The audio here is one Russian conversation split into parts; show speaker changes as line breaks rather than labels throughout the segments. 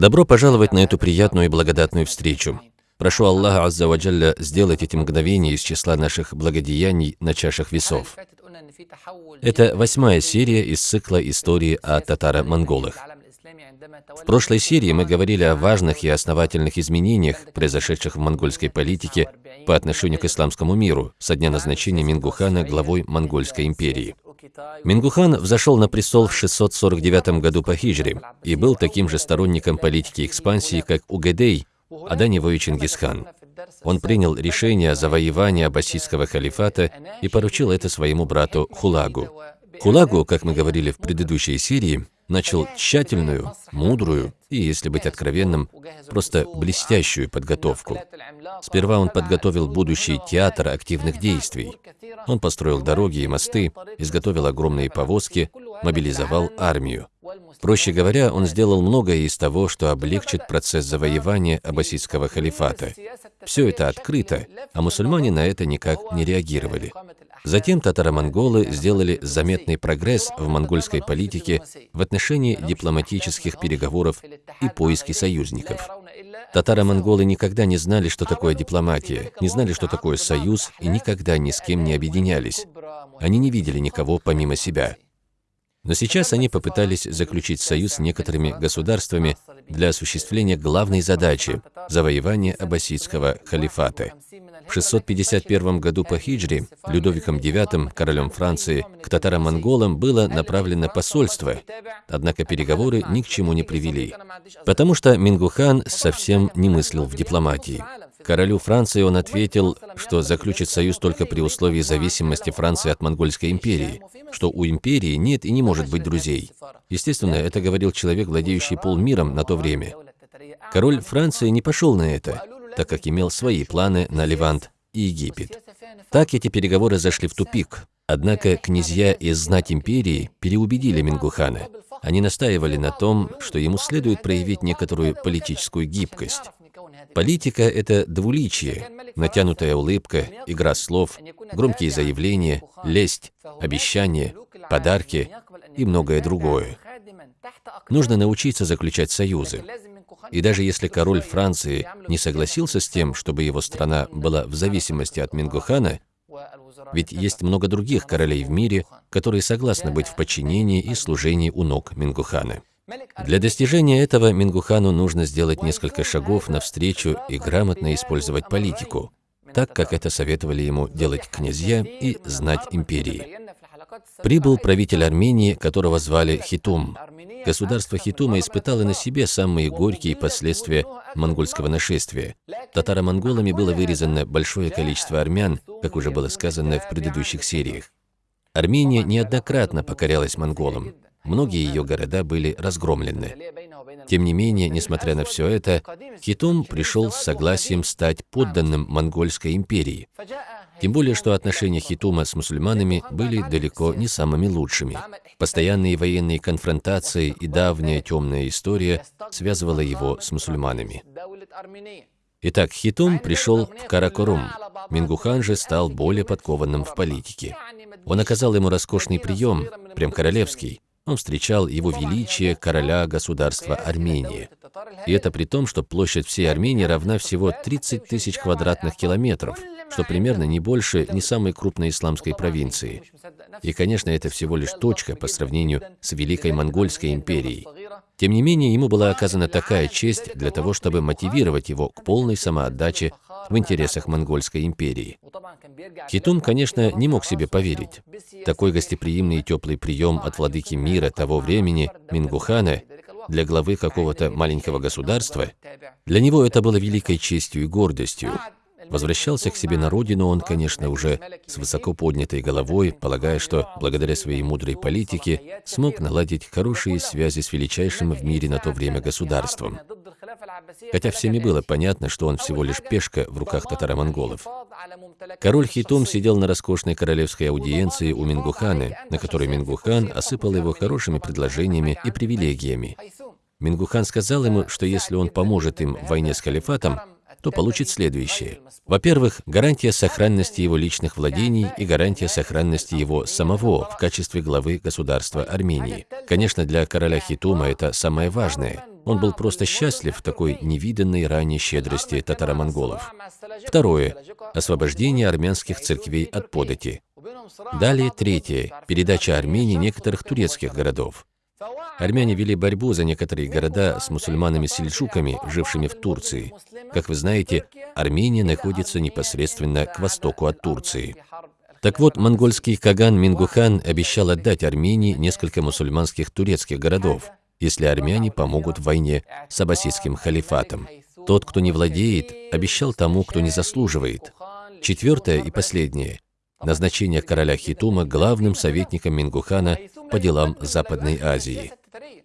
Добро пожаловать на эту приятную и благодатную встречу. Прошу Аллаха Азза Ваджалля сделать эти мгновения из числа наших благодеяний на чашах весов. Это восьмая серия из цикла истории о татаро-монголах. В прошлой серии мы говорили о важных и основательных изменениях, произошедших в монгольской политике по отношению к исламскому миру со дня назначения Мингухана главой Монгольской империи. Мингухан взошел на престол в 649 году по хиджре и был таким же сторонником политики экспансии, как Угадей, а до него и Чингисхан. Он принял решение о завоевании аббасидского халифата и поручил это своему брату Хулагу. Хулагу, как мы говорили в предыдущей серии, начал тщательную, мудрую и, если быть откровенным, просто блестящую подготовку. Сперва он подготовил будущий театр активных действий. Он построил дороги и мосты, изготовил огромные повозки, мобилизовал армию. Проще говоря, он сделал многое из того, что облегчит процесс завоевания аббасидского халифата. Все это открыто, а мусульмане на это никак не реагировали. Затем татаро-монголы сделали заметный прогресс в монгольской политике в отношении дипломатических переговоров и поиски союзников. Татаро-монголы никогда не знали, что такое дипломатия, не знали, что такое союз и никогда ни с кем не объединялись. Они не видели никого помимо себя. Но сейчас они попытались заключить союз с некоторыми государствами для осуществления главной задачи – завоевания аббасидского халифата. В 651 году по хиджре Людовиком IX, королем Франции, к татаро-монголам было направлено посольство, однако переговоры ни к чему не привели, потому что Мингухан совсем не мыслил в дипломатии. Королю Франции он ответил, что заключит союз только при условии зависимости Франции от Монгольской империи, что у империи нет и не может быть друзей. Естественно, это говорил человек, владеющий полмиром на то время. Король Франции не пошел на это, так как имел свои планы на Левант и Египет. Так эти переговоры зашли в тупик. Однако князья из знать империи переубедили Мингухана. Они настаивали на том, что ему следует проявить некоторую политическую гибкость. Политика – это двуличие, натянутая улыбка, игра слов, громкие заявления, лесть, обещания, подарки и многое другое. Нужно научиться заключать союзы. И даже если король Франции не согласился с тем, чтобы его страна была в зависимости от Мингухана, ведь есть много других королей в мире, которые согласны быть в подчинении и служении у ног Мингухана. Для достижения этого Мингухану нужно сделать несколько шагов навстречу и грамотно использовать политику, так как это советовали ему делать князья и знать империи. Прибыл правитель Армении, которого звали Хитум. Государство Хитума испытало на себе самые горькие последствия монгольского нашествия. Татаро-монголами было вырезано большое количество армян, как уже было сказано в предыдущих сериях. Армения неоднократно покорялась монголам. Многие ее города были разгромлены. Тем не менее, несмотря на все это, Хитум пришел с согласием стать подданным Монгольской империи. Тем более, что отношения Хитума с мусульманами были далеко не самыми лучшими. Постоянные военные конфронтации и давняя темная история связывала его с мусульманами. Итак, Хитум пришел в Каракорум. Мингухан же стал более подкованным в политике. Он оказал ему роскошный прием, прям королевский. Он встречал его величие короля государства Армении. И это при том, что площадь всей Армении равна всего 30 тысяч квадратных километров, что примерно не больше не самой крупной исламской провинции. И, конечно, это всего лишь точка по сравнению с Великой Монгольской империей. Тем не менее, ему была оказана такая честь для того, чтобы мотивировать его к полной самоотдаче в интересах Монгольской империи. Хитум, конечно, не мог себе поверить. Такой гостеприимный и теплый прием от владыки мира того времени, Мингухана, для главы какого-то маленького государства, для него это было великой честью и гордостью. Возвращался к себе на родину он, конечно, уже с высоко поднятой головой, полагая, что благодаря своей мудрой политике смог наладить хорошие связи с величайшим в мире на то время государством. Хотя всеми было понятно, что он всего лишь пешка в руках татаро-монголов. Король Хитум сидел на роскошной королевской аудиенции у Мингухана, на которой Мингухан осыпал его хорошими предложениями и привилегиями. Мингухан сказал ему, что если он поможет им в войне с халифатом, то получит следующее. Во-первых, гарантия сохранности его личных владений и гарантия сохранности его самого в качестве главы государства Армении. Конечно, для короля Хитума это самое важное. Он был просто счастлив в такой невиданной ранее щедрости татаро-монголов. Второе. Освобождение армянских церквей от подати. Далее третье. Передача Армении некоторых турецких городов. Армяне вели борьбу за некоторые города с мусульманами-сельджуками, жившими в Турции. Как вы знаете, Армения находится непосредственно к востоку от Турции. Так вот, монгольский Каган Мингухан обещал отдать Армении несколько мусульманских турецких городов, если армяне помогут в войне с аббасидским халифатом. Тот, кто не владеет, обещал тому, кто не заслуживает. Четвертое и последнее – назначение короля Хитума главным советником Мингухана по делам Западной Азии.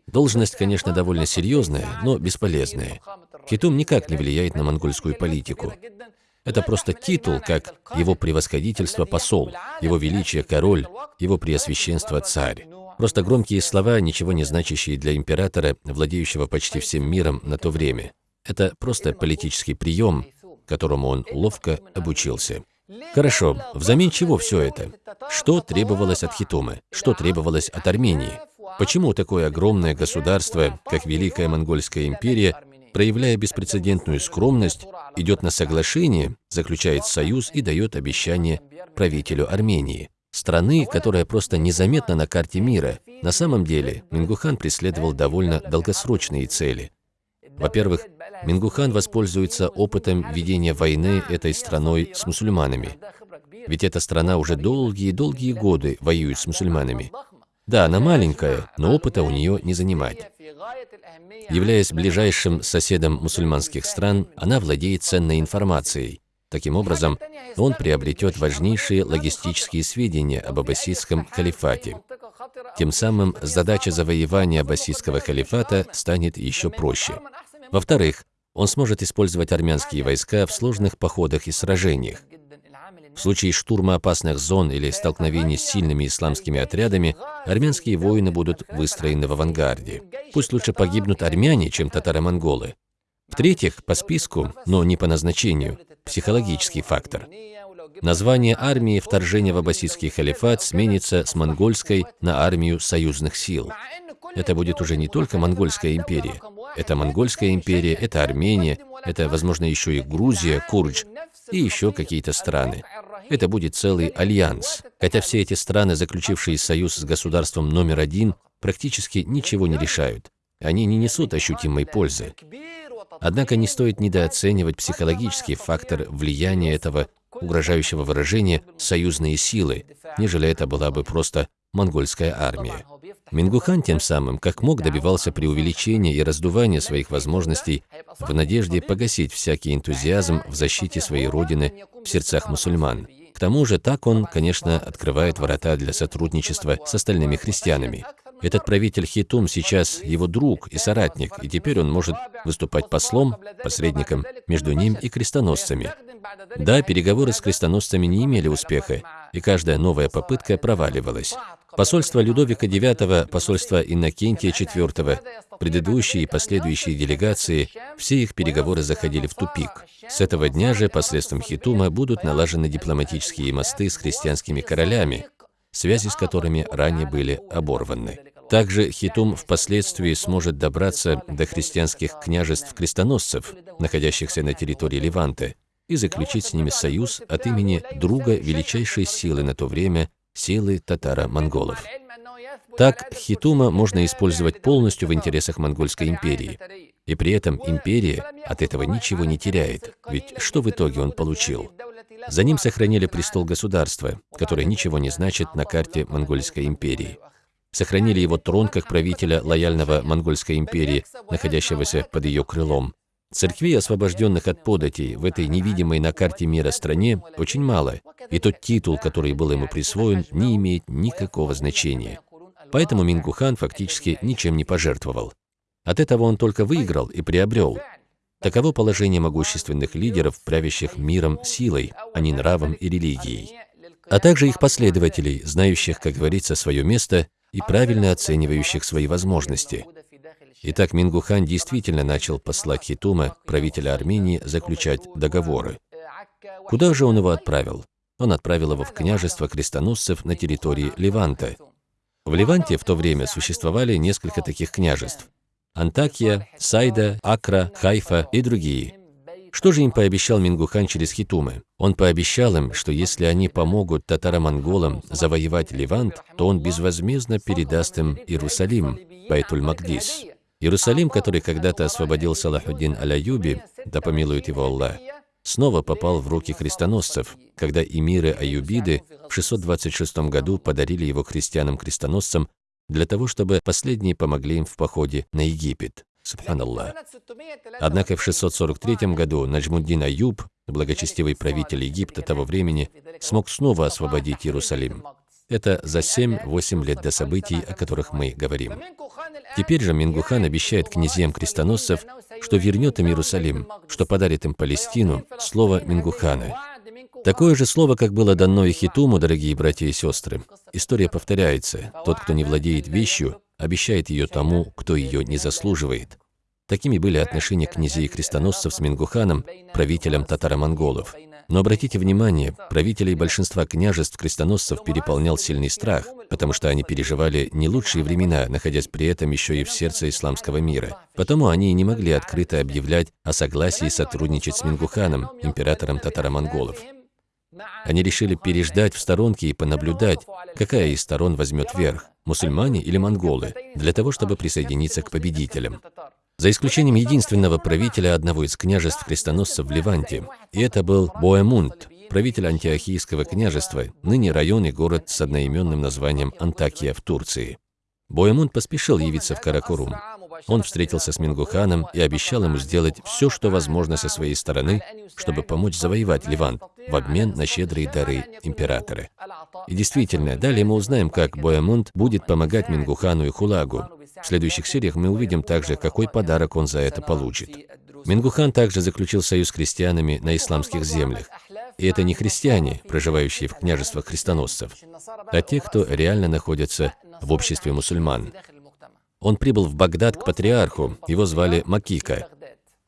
Должность, конечно, довольно серьезная, но бесполезная. Хитум никак не влияет на монгольскую политику. Это просто титул, как его превосходительство посол, его величие король, его преосвященство царь. Просто громкие слова, ничего не значащие для императора, владеющего почти всем миром на то время. Это просто политический прием, которому он ловко обучился. Хорошо, взамен чего все это? Что требовалось от Хитума? Что требовалось от Армении? Почему такое огромное государство, как Великая Монгольская империя, проявляя беспрецедентную скромность, идет на соглашение, заключает союз и дает обещание правителю Армении? Страны, которая просто незаметна на карте мира. На самом деле, Мингухан преследовал довольно долгосрочные цели. Во-первых, Мингухан воспользуется опытом ведения войны этой страной с мусульманами. Ведь эта страна уже долгие-долгие годы воюет с мусульманами. Да, она маленькая, но опыта у нее не занимать. Являясь ближайшим соседом мусульманских стран, она владеет ценной информацией. Таким образом, он приобретет важнейшие логистические сведения об аббасидском халифате. Тем самым задача завоевания аббасидского халифата станет еще проще. Во-вторых, он сможет использовать армянские войска в сложных походах и сражениях. В случае штурма опасных зон или столкновений с сильными исламскими отрядами, армянские воины будут выстроены в авангарде. Пусть лучше погибнут армяне, чем татаро-монголы. В-третьих, по списку, но не по назначению, психологический фактор. Название армии вторжения в аббасидский халифат сменится с монгольской на армию союзных сил. Это будет уже не только монгольская империя. Это монгольская империя, это Армения, это, возможно, еще и Грузия, Курдж и еще какие-то страны. Это будет целый альянс. Хотя все эти страны, заключившие союз с государством номер один, практически ничего не решают. Они не несут ощутимой пользы. Однако не стоит недооценивать психологический фактор влияния этого угрожающего выражения «союзные силы», нежели это была бы просто монгольская армия. Мингухан тем самым, как мог, добивался преувеличения и раздувания своих возможностей в надежде погасить всякий энтузиазм в защите своей родины в сердцах мусульман. К тому же так он, конечно, открывает ворота для сотрудничества с остальными христианами. Этот правитель Хитум сейчас его друг и соратник, и теперь он может выступать послом, посредником между ним и крестоносцами. Да, переговоры с крестоносцами не имели успеха, и каждая новая попытка проваливалась. Посольство Людовика IX, посольство Иннокентия IV, предыдущие и последующие делегации, все их переговоры заходили в тупик. С этого дня же посредством Хитума будут налажены дипломатические мосты с христианскими королями, связи с которыми ранее были оборваны. Также Хитум впоследствии сможет добраться до христианских княжеств-крестоносцев, находящихся на территории Ливанта, и заключить с ними союз от имени друга величайшей силы на то время, силы татаро-монголов. Так, Хитума можно использовать полностью в интересах Монгольской империи. И при этом империя от этого ничего не теряет, ведь что в итоге он получил? За ним сохранили престол государства, которое ничего не значит на карте Монгольской империи. Сохранили его трон как правителя лояльного Монгольской империи, находящегося под ее крылом. Церквей, освобожденных от податей в этой невидимой на карте мира стране, очень мало, и тот титул, который был ему присвоен, не имеет никакого значения. Поэтому Мингухан фактически ничем не пожертвовал. От этого он только выиграл и приобрел. Таково положение могущественных лидеров, правящих миром силой, а не нравом и религией. А также их последователей, знающих, как говорится, свое место и правильно оценивающих свои возможности. Итак, Мингухан действительно начал послать Хитума, правителя Армении, заключать договоры. Куда же он его отправил? Он отправил его в княжество крестоносцев на территории Леванта. В Леванте в то время существовали несколько таких княжеств. Антакия, Сайда, Акра, Хайфа и другие. Что же им пообещал Мингухан через Хитумы? Он пообещал им, что если они помогут татаро-монголам завоевать Левант, то он безвозмездно передаст им Иерусалим, Байтуль-Магдис. Иерусалим, который когда-то освободил Салахуддин Аляюби, да помилует его Аллах, снова попал в руки крестоносцев, когда эмиры Аюбиды в 626 году подарили его христианам-крестоносцам для того, чтобы последние помогли им в походе на Египет. Субханаллах. Однако в 643 году Наджмуддин Аюб, благочестивый правитель Египта того времени, смог снова освободить Иерусалим. Это за 7-8 лет до событий, о которых мы говорим. Теперь же Мингухан обещает князьям крестоносцев, что вернет им Иерусалим, что подарит им Палестину, слово Мингухана. Такое же слово, как было дано и Хитуму, дорогие братья и сестры. История повторяется. Тот, кто не владеет вещью, обещает ее тому, кто ее не заслуживает. Такими были отношения князей и крестоносцев с Мингуханом, правителем татаро-монголов. Но обратите внимание, правителей большинства княжеств крестоносцев переполнял сильный страх, потому что они переживали не лучшие времена, находясь при этом еще и в сердце исламского мира. Потому они не могли открыто объявлять о согласии сотрудничать с Мингуханом, императором татаро-монголов. Они решили переждать в сторонке и понаблюдать, какая из сторон возьмет верх, мусульмане или монголы, для того, чтобы присоединиться к победителям за исключением единственного правителя одного из княжеств крестоносцев в Ливанте, и это был Боэмунд, правитель антиохийского княжества, ныне район и город с одноименным названием Антакия в Турции. Боэмунд поспешил явиться в Каракорум. Он встретился с Мингуханом и обещал ему сделать все, что возможно со своей стороны, чтобы помочь завоевать Ливант в обмен на щедрые дары императора. И действительно, далее мы узнаем, как Боэмунд будет помогать Мингухану и Хулагу, в следующих сериях мы увидим также, какой подарок он за это получит. Мингухан также заключил союз с крестьянами на исламских землях. И это не христиане, проживающие в княжествах христоносцев, а те, кто реально находится в обществе мусульман. Он прибыл в Багдад к патриарху, его звали Макика.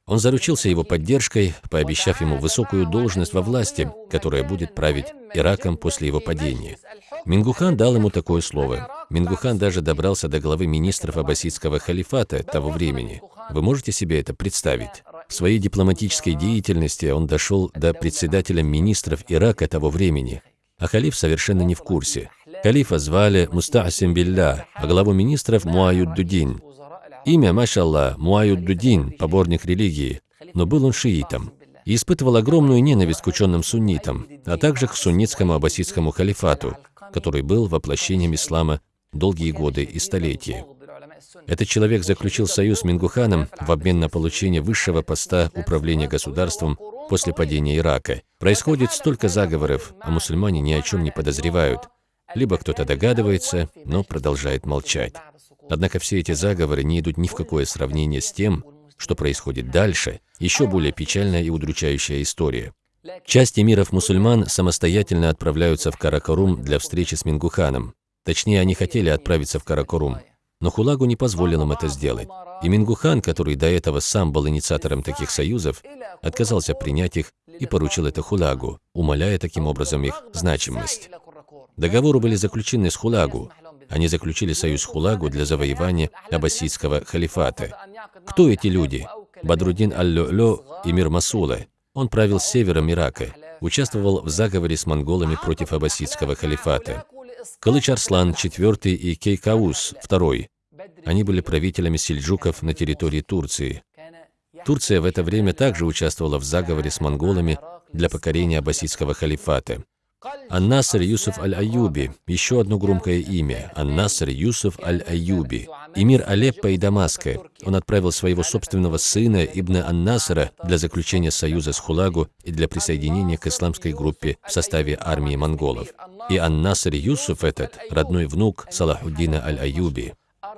Он заручился его поддержкой, пообещав ему высокую должность во власти, которая будет править Ираком после его падения. Мингухан дал ему такое слово. Мингухан даже добрался до главы министров аббасидского халифата того времени. Вы можете себе это представить? В своей дипломатической деятельности он дошел до председателя министров Ирака того времени. А халиф совершенно не в курсе. Халифа звали Мустасим Билля, а главу министров Муаюддудин. Имя, машаллах, Муаюддудин, поборник религии, но был он шиитом и испытывал огромную ненависть к ученым суннитам, а также к суннитскому аббасидскому халифату, который был воплощением ислама долгие годы и столетия. Этот человек заключил союз с Мингуханом в обмен на получение высшего поста управления государством после падения Ирака. Происходит столько заговоров, а мусульмане ни о чем не подозревают. Либо кто-то догадывается, но продолжает молчать. Однако все эти заговоры не идут ни в какое сравнение с тем, что происходит дальше, еще более печальная и удручающая история. Часть эмиров мусульман самостоятельно отправляются в Каракорум для встречи с Мингуханом. Точнее, они хотели отправиться в Каракорум, но Хулагу не позволил им это сделать. И Мингухан, который до этого сам был инициатором таких союзов, отказался принять их и поручил это Хулагу, умаляя таким образом их значимость. Договоры были заключены с Хулагу. Они заключили союз Хулагу для завоевания аббасидского халифата. Кто эти люди? Бадрудин Аль-Лё и Мир Масула – он правил севером Ирака, участвовал в заговоре с монголами против аббасидского халифата. Калыч Арслан IV и Кейкаус II. Они были правителями сельджуков на территории Турции. Турция в это время также участвовала в заговоре с монголами для покорения аббасидского халифата. Ан-Наср Юсуф Аль-Аюби, еще одно громкое имя, Ан-Наср Юсуф Аль-Аюби, эмир Алеппо и Дамаска. Он отправил своего собственного сына Ибн Ан-Насра для заключения союза с Хулагу и для присоединения к исламской группе в составе армии монголов. И Ан-Наср Юсуф этот, родной внук Салахуддина Аль-Аюби.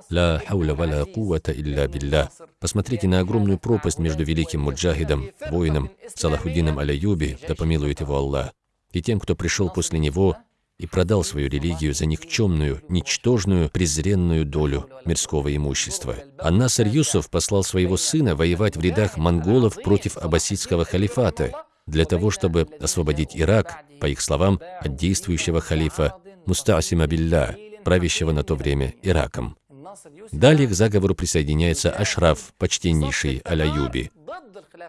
Ла хауля валя кувата илля билля. Посмотрите на огромную пропасть между великим муджахидом, воином Салахуддином Аль-Аюби, да помилует его Аллах, и тем, кто пришел после него и продал свою религию за никчемную, ничтожную, презренную долю мирского имущества. А Насар Юсуф послал своего сына воевать в рядах монголов против аббасидского халифата, для того, чтобы освободить Ирак, по их словам, от действующего халифа Мустасима Билля, правящего на то время Ираком. Далее к заговору присоединяется Ашраф, почтеннейший Аляюби.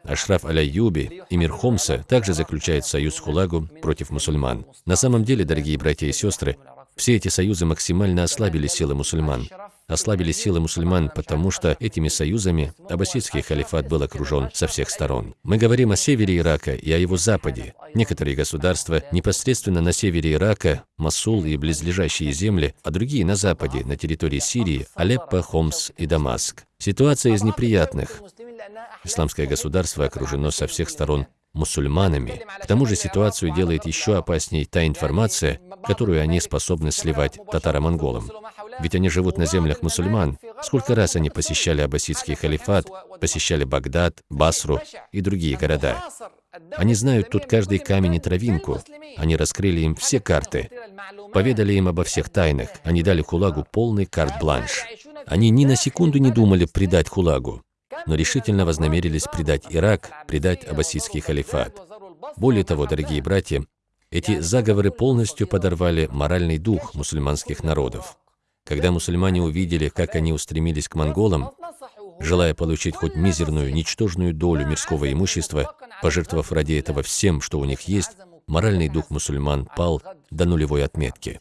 Ашраф Аляюби и мир Хомса также заключает союз Хулагу против мусульман. На самом деле, дорогие братья и сестры, все эти союзы максимально ослабили силы мусульман ослабили силы мусульман, потому что этими союзами аббасидский халифат был окружен со всех сторон. Мы говорим о севере Ирака и о его западе. Некоторые государства непосредственно на севере Ирака, Масул и близлежащие земли, а другие на западе, на территории Сирии, Алеппо, Хомс и Дамаск. Ситуация из неприятных. Исламское государство окружено со всех сторон мусульманами. К тому же ситуацию делает еще опасней та информация, которую они способны сливать татаро-монголам. Ведь они живут на землях мусульман. Сколько раз они посещали аббасидский халифат, посещали Багдад, Басру и другие города. Они знают тут каждый камень и травинку. Они раскрыли им все карты, поведали им обо всех тайнах. Они дали Хулагу полный карт-бланш. Они ни на секунду не думали предать Хулагу, но решительно вознамерились предать Ирак, предать аббасидский халифат. Более того, дорогие братья, эти заговоры полностью подорвали моральный дух мусульманских народов. Когда мусульмане увидели, как они устремились к монголам, желая получить хоть мизерную, ничтожную долю мирского имущества, пожертвовав ради этого всем, что у них есть, моральный дух мусульман пал до нулевой отметки.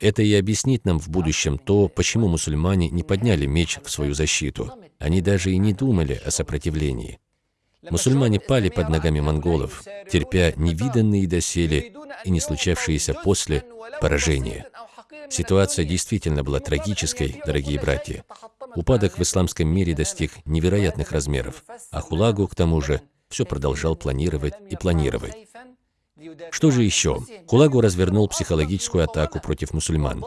Это и объяснит нам в будущем то, почему мусульмане не подняли меч в свою защиту. Они даже и не думали о сопротивлении. Мусульмане пали под ногами монголов, терпя невиданные доселе и не случавшиеся после поражения. Ситуация действительно была трагической, дорогие братья. Упадок в исламском мире достиг невероятных размеров, а Хулагу, к тому же, все продолжал планировать и планировать. Что же еще? Хулагу развернул психологическую атаку против мусульман.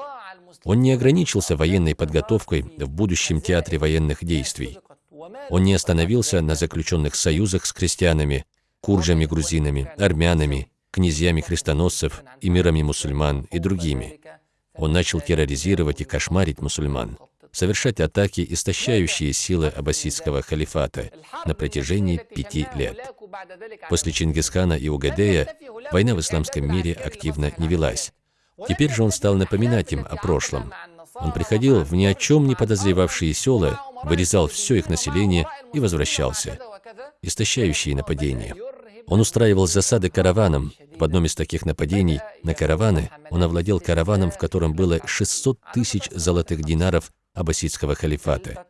Он не ограничился военной подготовкой в будущем театре военных действий. Он не остановился на заключенных союзах с крестьянами, куржами-грузинами, армянами, князьями-христоносцев, эмирами мусульман и другими. Он начал терроризировать и кошмарить мусульман, совершать атаки, истощающие силы аббасидского халифата на протяжении пяти лет. После Чингисхана и Угадея война в исламском мире активно не велась. Теперь же он стал напоминать им о прошлом. Он приходил в ни о чем не подозревавшие села, вырезал все их население и возвращался. Истощающие нападения. Он устраивал засады караванам. В одном из таких нападений на караваны он овладел караваном, в котором было 600 тысяч золотых динаров аббасидского халифата.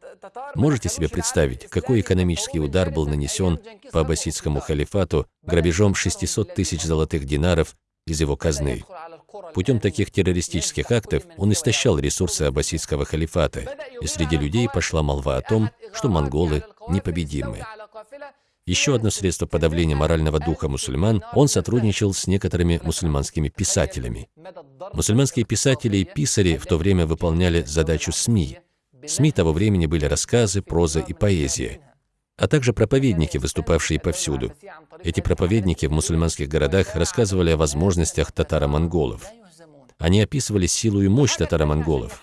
Можете себе представить, какой экономический удар был нанесен по аббасидскому халифату грабежом 600 тысяч золотых динаров из его казны? Путем таких террористических актов он истощал ресурсы аббасидского халифата, и среди людей пошла молва о том, что монголы непобедимы. Еще одно средство подавления морального духа мусульман, он сотрудничал с некоторыми мусульманскими писателями. Мусульманские писатели и писари в то время выполняли задачу СМИ. СМИ того времени были рассказы, проза и поэзия, а также проповедники, выступавшие повсюду. Эти проповедники в мусульманских городах рассказывали о возможностях татаро-монголов. Они описывали силу и мощь татаро-монголов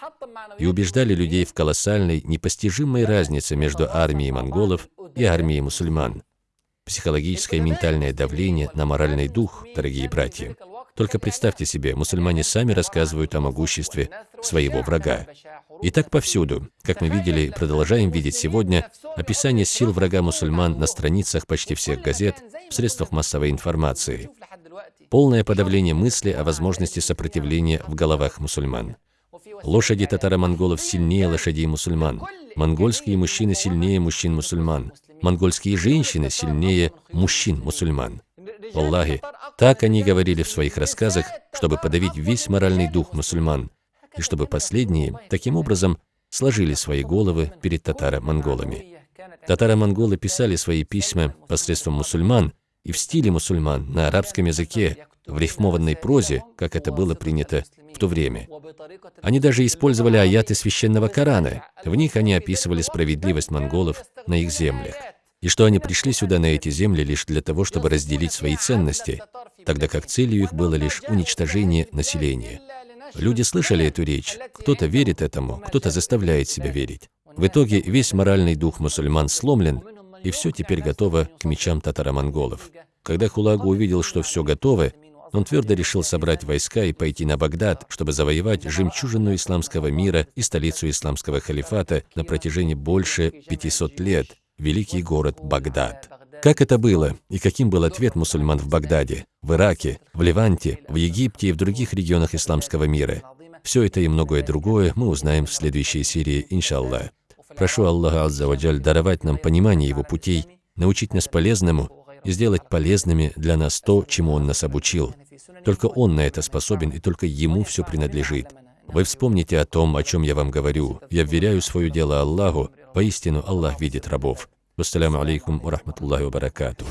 и убеждали людей в колоссальной, непостижимой разнице между армией монголов и армией мусульман психологическое и ментальное давление на моральный дух, дорогие братья. Только представьте себе, мусульмане сами рассказывают о могуществе своего врага. И так повсюду, как мы видели и продолжаем видеть сегодня, описание сил врага мусульман на страницах почти всех газет, в средствах массовой информации. Полное подавление мысли о возможности сопротивления в головах мусульман. Лошади татаро-монголов сильнее лошадей мусульман. Монгольские мужчины сильнее мужчин-мусульман монгольские женщины сильнее мужчин-мусульман. Аллахи, так они говорили в своих рассказах, чтобы подавить весь моральный дух мусульман, и чтобы последние, таким образом, сложили свои головы перед татаро-монголами. Татаро-монголы писали свои письма посредством мусульман и в стиле мусульман на арабском языке, в рифмованной прозе, как это было принято в то время. Они даже использовали аяты священного Корана. В них они описывали справедливость монголов на их землях. И что они пришли сюда на эти земли лишь для того, чтобы разделить свои ценности, тогда как целью их было лишь уничтожение населения. Люди слышали эту речь, кто-то верит этому, кто-то заставляет себя верить. В итоге весь моральный дух мусульман сломлен, и все теперь готово к мечам татаро-монголов. Когда Хулагу увидел, что все готово, он твердо решил собрать войска и пойти на Багдад, чтобы завоевать жемчужину исламского мира и столицу исламского халифата на протяжении больше 500 лет, великий город Багдад. Как это было и каким был ответ мусульман в Багдаде, в Ираке, в Ливанте, в Египте и в других регионах исламского мира? Все это и многое другое мы узнаем в следующей серии, иншаллах. Прошу Аллаха Аззаваджаль даровать нам понимание Его путей, научить нас полезному и сделать полезными для нас то, чему Он нас обучил. Только Он на это способен, и только Ему все принадлежит. Вы вспомните о том, о чем я вам говорю. Я вверяю свое дело Аллаху. Поистину, Аллах видит рабов. Вассаляму алейкум ва рахматуллахи ва баракатух.